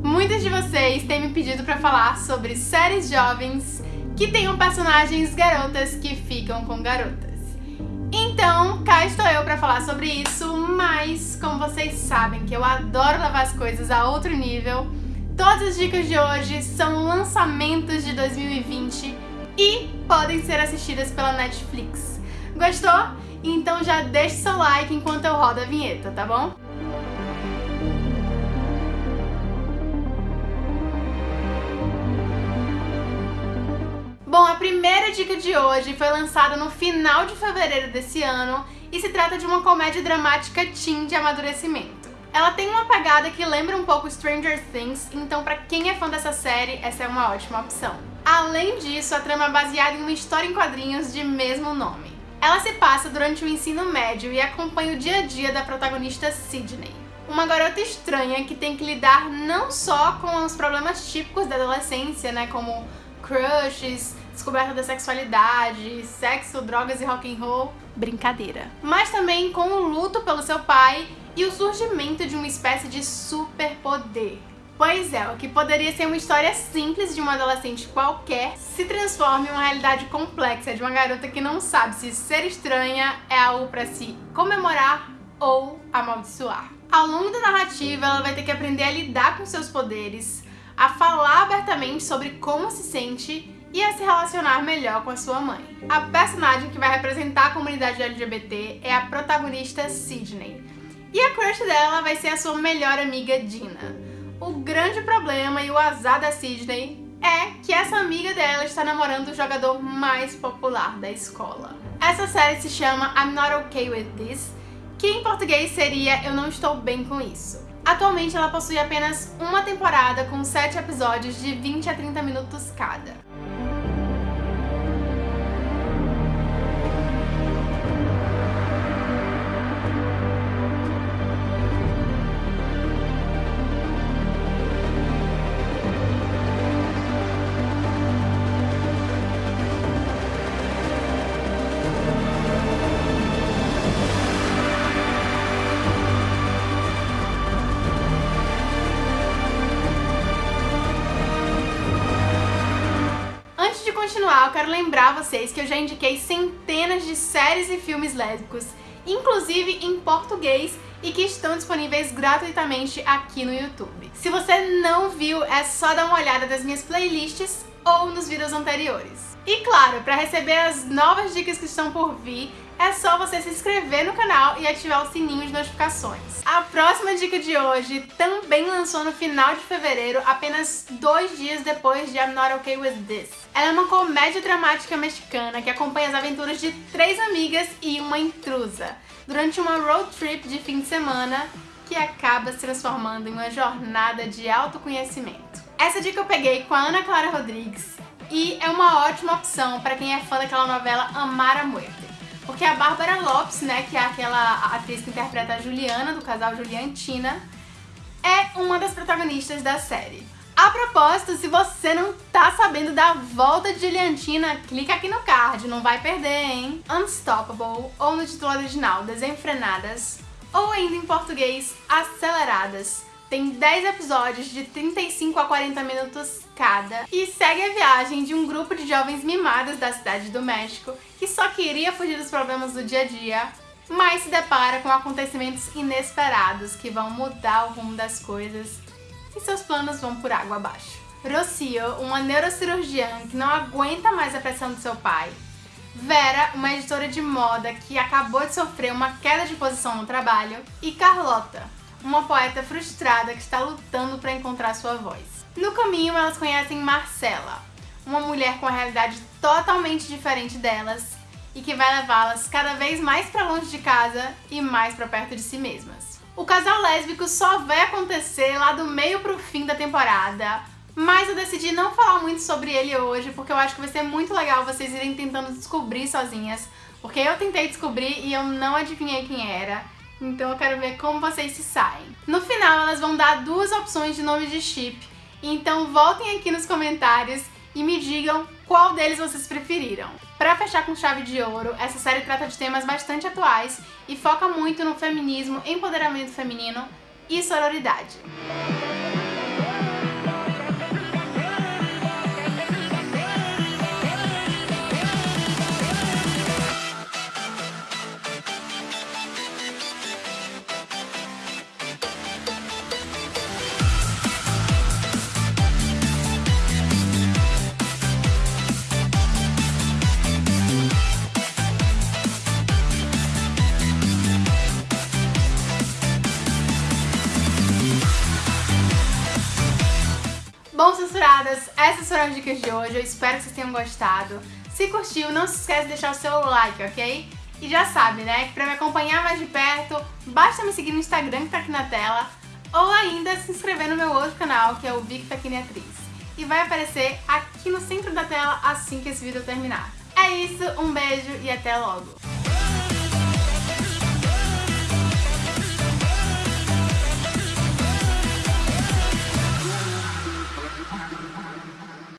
Muitos de vocês têm me pedido para falar sobre séries jovens que tenham personagens garotas que ficam com garotas. Então, cá estou eu para falar sobre isso, mas como vocês sabem que eu adoro levar as coisas a outro nível, todas as dicas de hoje são lançamentos de 2020 e podem ser assistidas pela Netflix. Gostou? Então já deixe seu like enquanto eu rodo a vinheta, tá? Bom, dica de hoje foi lançada no final de fevereiro desse ano e se trata de uma comédia dramática teen de amadurecimento. Ela tem uma pegada que lembra um pouco Stranger Things, então para quem é fã dessa série, essa é uma ótima opção. Além disso, a trama é baseada em uma história em quadrinhos de mesmo nome. Ela se passa durante o ensino médio e acompanha o dia a dia da protagonista Sydney, uma garota estranha que tem que lidar não só com os problemas típicos da adolescência, né, como crushes, descoberta da sexualidade, sexo, drogas e rock and roll, brincadeira. Mas também com o luto pelo seu pai e o surgimento de uma espécie de superpoder. Pois é, o que poderia ser uma história simples de uma adolescente qualquer se transforma em uma realidade complexa de uma garota que não sabe se ser estranha é algo para se comemorar ou amaldiçoar. Ao longo da narrativa, ela vai ter que aprender a lidar com seus poderes, a falar abertamente sobre como se sente e a se relacionar melhor com a sua mãe. A personagem que vai representar a comunidade LGBT é a protagonista Sydney. E a crush dela vai ser a sua melhor amiga Dina. O grande problema e o azar da Sydney é que essa amiga dela está namorando o jogador mais popular da escola. Essa série se chama I'm Not Okay With This, que em português seria Eu Não Estou Bem Com Isso. Atualmente ela possui apenas uma temporada com 7 episódios de 20 a 30 minutos cada. Continuar, eu quero lembrar vocês que eu já indiquei centenas de séries e filmes lésbicos, inclusive em português, e que estão disponíveis gratuitamente aqui no YouTube. Se você não viu, é só dar uma olhada nas minhas playlists ou nos vídeos anteriores. E claro, para receber as novas dicas que estão por vir, é só você se inscrever no canal e ativar o sininho de notificações. A próxima dica de hoje também lançou no final de fevereiro, apenas dois dias depois de I'm Not Okay With This. Ela é uma comédia dramática mexicana que acompanha as aventuras de três amigas e uma intrusa durante uma road trip de fim de semana que acaba se transformando em uma jornada de autoconhecimento. Essa dica eu peguei com a Ana Clara Rodrigues e é uma ótima opção para quem é fã daquela novela Amar a Muerte. Porque a Bárbara Lopes, né, que é aquela atriz que interpreta a Juliana, do casal Juliantina, é uma das protagonistas da série. A propósito, se você não tá sabendo da volta de Juliantina, clica aqui no card, não vai perder, hein? Unstoppable, ou no título original, Desenfrenadas, ou ainda em português, Aceleradas, tem 10 episódios de 35 a 40 minutos cada. E segue a viagem de um grupo de jovens mimados da cidade do México que só queria fugir dos problemas do dia a dia, mas se depara com acontecimentos inesperados que vão mudar o rumo das coisas e seus planos vão por água abaixo. Rocio, uma neurocirurgiã que não aguenta mais a pressão do seu pai, Vera, uma editora de moda que acabou de sofrer uma queda de posição no trabalho, e Carlota, uma poeta frustrada que está lutando para encontrar sua voz. No caminho, elas conhecem Marcela, uma mulher com a realidade totalmente diferente delas e que vai levá-las cada vez mais para longe de casa e mais para perto de si mesmas. O casal lésbico só vai acontecer lá do meio pro fim da temporada, mas eu decidi não falar muito sobre ele hoje porque eu acho que vai ser muito legal vocês irem tentando descobrir sozinhas, porque eu tentei descobrir e eu não adivinhei quem era. Então eu quero ver como vocês se saem. No final, elas vão dar duas opções de nome de chip. Então voltem aqui nos comentários e me digam qual deles vocês preferiram. Para fechar com chave de ouro, essa série trata de temas bastante atuais e foca muito no feminismo, empoderamento feminino, e sororidade. Bom, censuradas, essas foram as dicas de hoje, eu espero que vocês tenham gostado. Se curtiu, não se esquece de deixar o seu like, ok? E já sabe, né, que pra me acompanhar mais de perto, basta me seguir no Instagram que tá aqui na tela, ou ainda se inscrever no meu outro canal, que é o Vic Taquini Atriz. E vai aparecer aqui no centro da tela assim que esse vídeo terminar. É isso, um beijo e até logo!